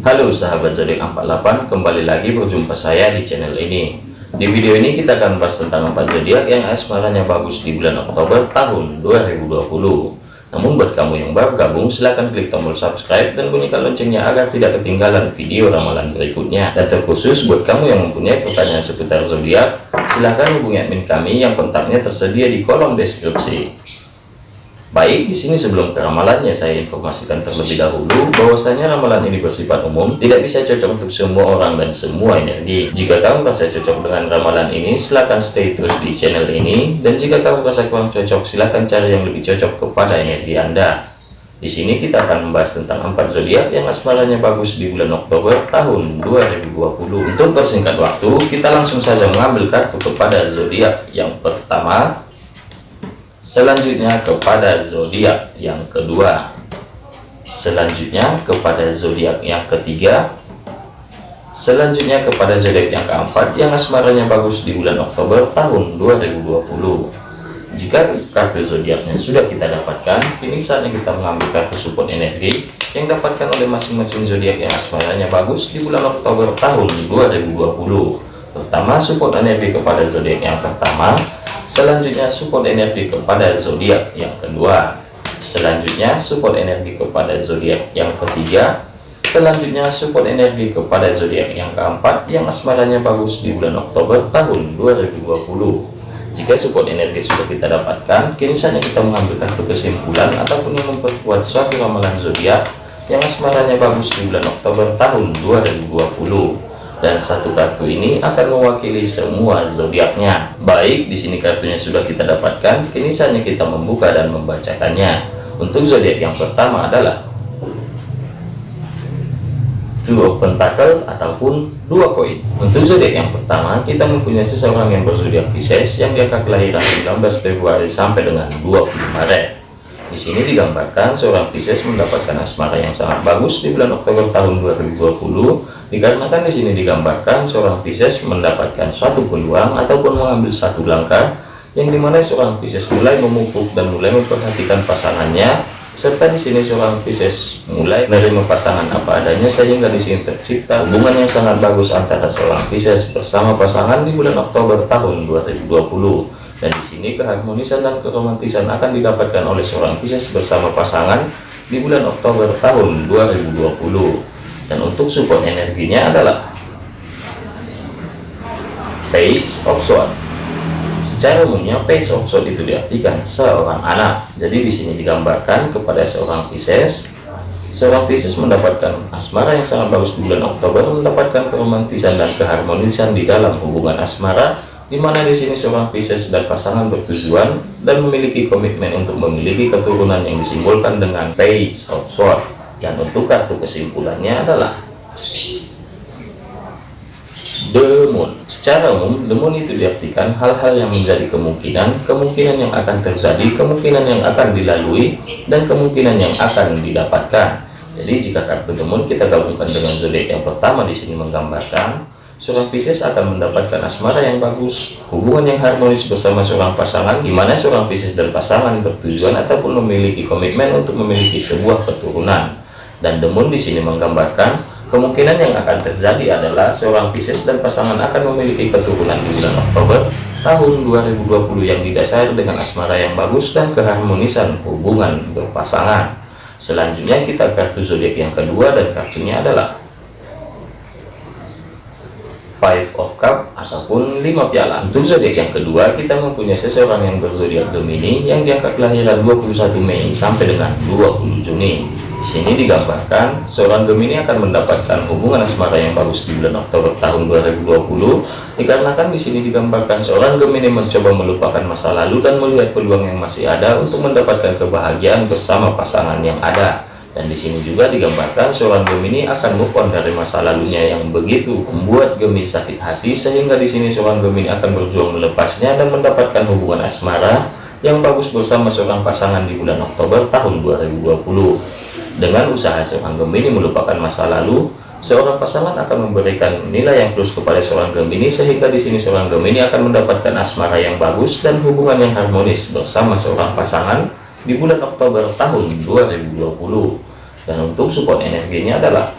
Halo sahabat zodiak 48 kembali lagi berjumpa saya di channel ini. Di video ini kita akan bahas tentang empat zodiak yang asmaranya bagus di bulan Oktober tahun 2020 namun buat kamu yang baru gabung silahkan klik tombol subscribe dan bunyikan loncengnya agar tidak ketinggalan video ramalan berikutnya. Dan terkhusus buat kamu yang mempunyai pertanyaan seputar zodiak silahkan hubungi admin kami yang kontaknya tersedia di kolom deskripsi Baik, di sini sebelum ke ramalannya saya informasikan terlebih dahulu bahwasanya ramalan ini bersifat umum, tidak bisa cocok untuk semua orang dan semua energi. Jika kamu merasa cocok dengan ramalan ini, silahkan stay terus di channel ini. Dan jika kamu merasa kurang cocok, silahkan cari yang lebih cocok kepada energi Anda. Di sini kita akan membahas tentang empat zodiak yang asmaranya bagus di bulan Oktober tahun 2020. Untuk persingkat waktu, kita langsung saja mengambil kartu kepada zodiak yang pertama selanjutnya kepada zodiak yang kedua. Selanjutnya kepada zodiak yang ketiga. Selanjutnya kepada zodiak yang keempat yang asmaranya bagus di bulan Oktober tahun 2020 jika kartu zodiaknya sudah kita dapatkan kini saatnya kita mengambil kartu support energi yang dapatkan oleh masing-masing zodiak yang asmaranya bagus di bulan Oktober tahun 2020 pertama support energi kepada zodiak yang pertama Selanjutnya support energi kepada zodiak yang kedua. Selanjutnya support energi kepada zodiak yang ketiga. Selanjutnya support energi kepada zodiak yang keempat yang asmaranya bagus di bulan Oktober tahun 2020. Jika support energi sudah kita dapatkan, kini saatnya kita mengambil kartu kesimpulan ataupun yang memperkuat suatu ramalan zodiak yang asmaranya bagus di bulan Oktober tahun 2020 dan satu kartu ini akan mewakili semua zodiaknya. Baik, di sini kartunya sudah kita dapatkan, kini saatnya kita membuka dan membacakannya. Untuk zodiak yang pertama adalah Two of Pentacle ataupun dua koin. Untuk zodiak yang pertama, kita mempunyai seseorang yang berzodiak Pisces yang diangkat kelahiran 19 Februari sampai dengan 20 Maret. Di sini digambarkan seorang Pisces mendapatkan asmara yang sangat bagus di bulan Oktober tahun 2020 dikarenakan di sini digambarkan seorang Pisces mendapatkan suatu peluang ataupun mengambil satu langkah yang di mana seorang Pisces mulai memupuk dan mulai memperhatikan pasangannya serta di sini seorang Pisces mulai menerima pasangan apa adanya sehingga di sini tercipta hubungan yang sangat bagus antara seorang Pisces bersama pasangan di bulan Oktober tahun 2020 dan di sini keharmonisan dan keromantisan akan didapatkan oleh seorang Pisces bersama pasangan di bulan Oktober tahun 2020 dan untuk support energinya adalah page of sword secara umumnya page of sword itu diartikan seorang anak. Jadi di sini digambarkan kepada seorang Pisces seorang Pisces mendapatkan asmara yang sangat bagus bulan Oktober mendapatkan keromantisan dan keharmonisan di dalam hubungan asmara di mana di sini seorang Pisces dan pasangan bertujuan dan memiliki komitmen untuk memiliki keturunan yang disimbolkan dengan Page of Swords dan untuk kartu kesimpulannya adalah The Moon. Secara umum, The Moon itu diartikan hal-hal yang menjadi kemungkinan, kemungkinan yang akan terjadi, kemungkinan yang akan dilalui, dan kemungkinan yang akan didapatkan. Jadi jika kartu The Moon kita gabungkan dengan zodiak yang pertama di sini menggambarkan seorang Pisces akan mendapatkan asmara yang bagus, hubungan yang harmonis bersama seorang pasangan, di mana seorang Pisces dan pasangan bertujuan ataupun memiliki komitmen untuk memiliki sebuah keturunan. Dan Demun di sini menggambarkan kemungkinan yang akan terjadi adalah seorang Pisces dan pasangan akan memiliki keturunan di bulan Oktober tahun 2020 yang didasari dengan asmara yang bagus dan keharmonisan hubungan berpasangan. Selanjutnya kita kartu zodiak yang kedua dan kartunya adalah Five of Cup ataupun lima piala. Untuk zodiak yang kedua, kita mempunyai seseorang yang berzodiak Gemini yang diangkat kelahiran 21 Mei sampai dengan 20 Juni. Di sini digambarkan seorang Gemini akan mendapatkan hubungan asmara yang bagus di bulan Oktober tahun 2020 dikarenakan di sini digambarkan seorang Gemini mencoba melupakan masa lalu dan melihat peluang yang masih ada untuk mendapatkan kebahagiaan bersama pasangan yang ada dan di sini juga digambarkan seorang Gemini akan move on dari masa lalunya yang begitu membuat Gemini sakit hati sehingga di sini seorang Gemini akan berjuang melepasnya dan mendapatkan hubungan asmara yang bagus bersama seorang pasangan di bulan Oktober tahun 2020 dengan usaha seorang Gemini melupakan masa lalu seorang pasangan akan memberikan nilai yang plus kepada seorang Gemini sehingga di sini seorang Gemini akan mendapatkan asmara yang bagus dan hubungan yang harmonis bersama seorang pasangan di bulan Oktober tahun 2020 dan untuk support energinya adalah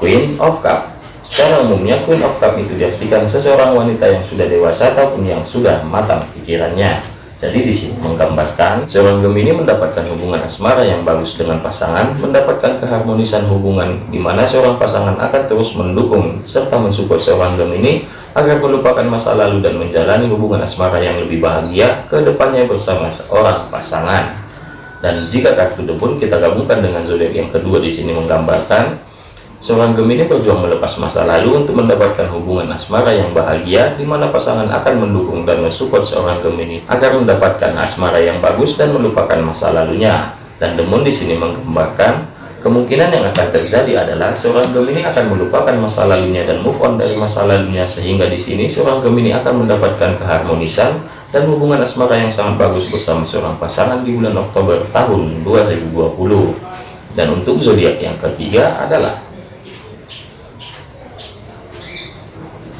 Queen of Cup Secara umumnya Queen of Cup itu diartikan seseorang wanita yang sudah dewasa ataupun yang sudah matang pikirannya. Jadi di sini menggambarkan seorang Gemini mendapatkan hubungan asmara yang bagus dengan pasangan, mendapatkan keharmonisan hubungan di mana seorang pasangan akan terus mendukung serta mensupport seorang Gemini agar melupakan masa lalu dan menjalani hubungan asmara yang lebih bahagia ke depannya bersama seorang pasangan. Dan jika kartu debun kita gabungkan dengan zodiak yang kedua di sini menggambarkan Seorang Gemini berjuang melepas masa lalu untuk mendapatkan hubungan asmara yang bahagia, di mana pasangan akan mendukung dan mensupport seorang Gemini agar mendapatkan asmara yang bagus dan melupakan masa lalunya. Dan Demun di sini menggambarkan kemungkinan yang akan terjadi adalah seorang Gemini akan melupakan masa lalunya dan move on dari masa lalunya, sehingga di sini seorang Gemini akan mendapatkan keharmonisan dan hubungan asmara yang sangat bagus bersama seorang pasangan di bulan Oktober tahun 2020. Dan untuk zodiak yang ketiga adalah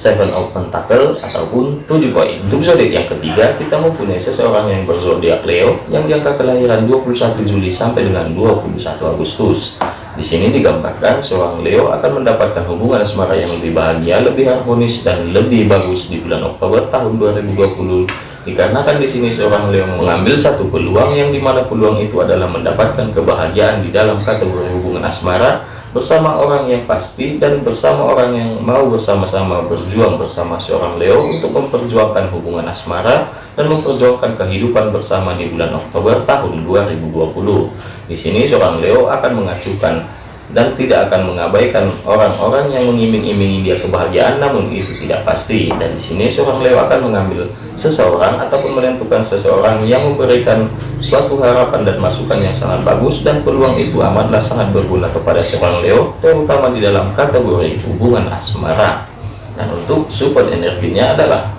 Seven of Pentacle ataupun tujuh koin. Untuk zodiak yang ketiga, kita mempunyai seseorang yang berzodiak Leo yang diangka kelahiran 21 Juli sampai dengan 21 Agustus. Di sini digambarkan seorang Leo akan mendapatkan hubungan asmara yang lebih bahagia, lebih harmonis dan lebih bagus di bulan Oktober tahun 2020 dikarenakan di sini seorang Leo mengambil satu peluang yang di mana peluang itu adalah mendapatkan kebahagiaan di dalam kategori hubungan asmara bersama orang yang pasti dan bersama orang yang mau bersama-sama berjuang bersama seorang Leo untuk memperjuangkan hubungan asmara dan memperjuangkan kehidupan bersama di bulan Oktober tahun 2020. Di sini seorang Leo akan mengacukan dan tidak akan mengabaikan orang-orang yang mengiming-imingi dia kebahagiaan. Namun itu tidak pasti. Dan di sini seorang Leo akan mengambil seseorang ataupun menentukan seseorang yang memberikan suatu harapan dan masukan yang sangat bagus. Dan peluang itu amatlah sangat berguna kepada seorang Leo terutama di dalam kategori hubungan asmara. Dan untuk support energinya adalah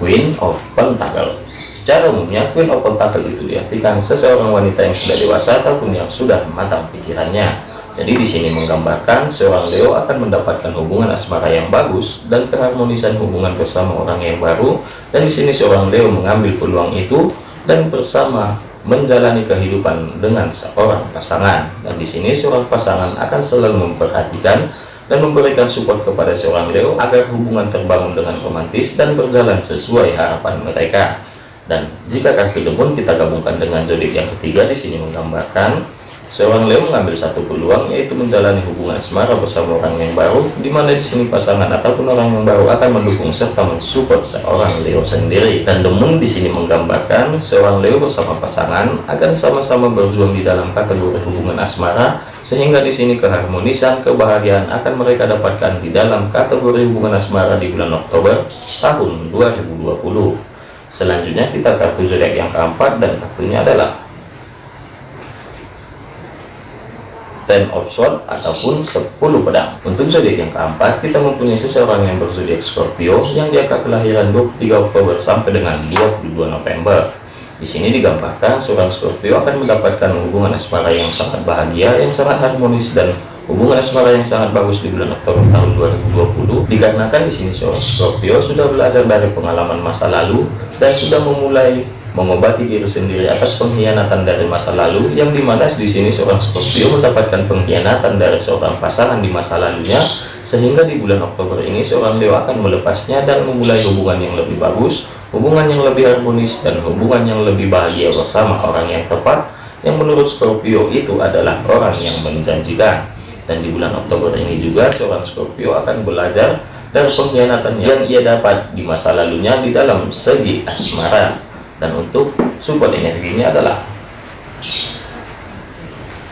Queen of Pentacle Secara umumnya, Queen of Pentacle itu diartikan seseorang wanita yang sudah dewasa ataupun yang sudah matang pikirannya. Jadi di sini menggambarkan seorang Leo akan mendapatkan hubungan asmara yang bagus dan keharmonisan hubungan bersama orang yang baru. Dan di sini seorang Leo mengambil peluang itu dan bersama menjalani kehidupan dengan seorang pasangan. Dan di sini seorang pasangan akan selalu memperhatikan dan memberikan support kepada seorang Leo agar hubungan terbangun dengan romantis dan berjalan sesuai harapan mereka. Dan jika kartu debun kita gabungkan dengan zodiak yang ketiga di sini menggambarkan seorang Leo mengambil satu peluang yaitu menjalani hubungan asmara bersama orang yang baru di mana di sini pasangan ataupun orang yang baru akan mendukung serta mensupport seorang Leo sendiri. Dan demun di sini menggambarkan seorang Leo bersama pasangan akan sama-sama berjuang di dalam kategori hubungan asmara sehingga di sini keharmonisan kebahagiaan akan mereka dapatkan di dalam kategori hubungan asmara di bulan Oktober tahun 2020 Selanjutnya kita kartu zodiak yang keempat dan kartunya adalah Ten of Swords ataupun 10 pedang. Untuk zodiak yang keempat, kita mempunyai seseorang yang berzodiak Scorpio yang diangkat kelahiran 23 Oktober sampai dengan 22 November. Di sini digambarkan seorang Scorpio akan mendapatkan hubungan asmara yang sangat bahagia, yang sangat harmonis dan Hubungan asmara yang sangat bagus di bulan Oktober tahun 2020 dikarenakan di sini seorang Scorpio sudah belajar dari pengalaman masa lalu dan sudah memulai mengobati diri sendiri atas pengkhianatan dari masa lalu yang di mana di sini seorang Scorpio mendapatkan pengkhianatan dari seorang pasangan di masa lalunya sehingga di bulan Oktober ini seorang Leo akan melepasnya dan memulai hubungan yang lebih bagus hubungan yang lebih harmonis dan hubungan yang lebih bahagia bersama orang yang tepat yang menurut Scorpio itu adalah orang yang menjanjikan dan di bulan Oktober ini juga seorang Scorpio akan belajar dari pengkhianatan yang ia dapat di masa lalunya di dalam segi asmara. Dan untuk support energinya adalah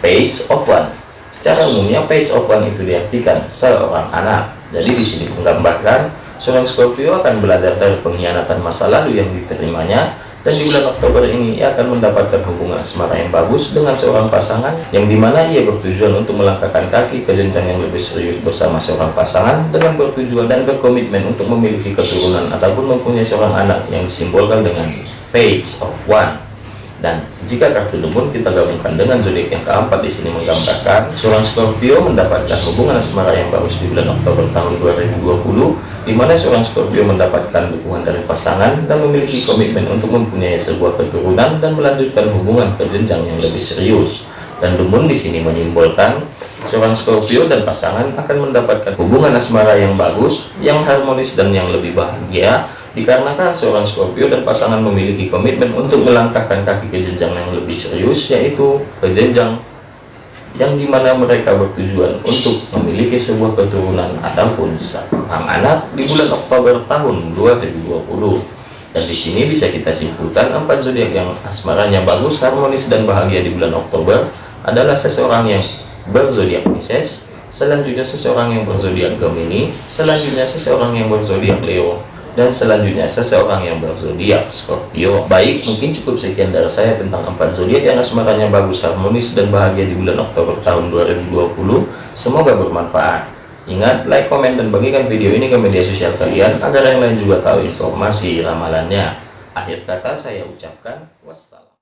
page of one. Secara umumnya page of one itu diartikan seorang anak. Jadi di sini menggambarkan seorang Scorpio akan belajar dari pengkhianatan masa lalu yang diterimanya dan di bulan Oktober ini ia akan mendapatkan hubungan asmara yang bagus dengan seorang pasangan yang di mana ia bertujuan untuk melangkahkan kaki ke jenjang yang lebih serius bersama seorang pasangan dengan bertujuan dan berkomitmen untuk memiliki keturunan ataupun mempunyai seorang anak yang disimbolkan dengan page of one dan jika kartu debun kita gabungkan dengan zodiak yang keempat di sini menggambarkan seorang Scorpio mendapatkan hubungan asmara yang bagus di bulan Oktober tahun 2020 di mana seorang Scorpio mendapatkan dukungan dari pasangan dan memiliki komitmen untuk mempunyai sebuah keturunan dan melanjutkan hubungan ke jenjang yang lebih serius. Dan debun di sini menyimbolkan seorang Scorpio dan pasangan akan mendapatkan hubungan asmara yang bagus, yang harmonis dan yang lebih bahagia dikarenakan seorang Scorpio dan pasangan memiliki komitmen untuk melangkahkan kaki ke jenjang yang lebih serius yaitu ke jenjang yang di mana mereka bertujuan untuk memiliki sebuah keturunan ataupun seorang anak di bulan Oktober tahun 2020 dan di sini bisa kita simpulkan empat zodiak yang asmaranya bagus, harmonis dan bahagia di bulan Oktober adalah seseorang yang berzodiak Pisces, selanjutnya seseorang yang berzodiak Gemini, selanjutnya seseorang yang berzodiak Leo, dan selanjutnya seseorang yang berzodiak Scorpio. Baik, mungkin cukup sekian dari saya tentang empat zodiak yang asmaranya bagus, harmonis dan bahagia di bulan Oktober tahun 2020. Semoga bermanfaat. Ingat, like, komen, dan bagikan video ini ke media sosial kalian agar yang lain juga tahu informasi ramalannya. Akhir kata saya ucapkan wassalam.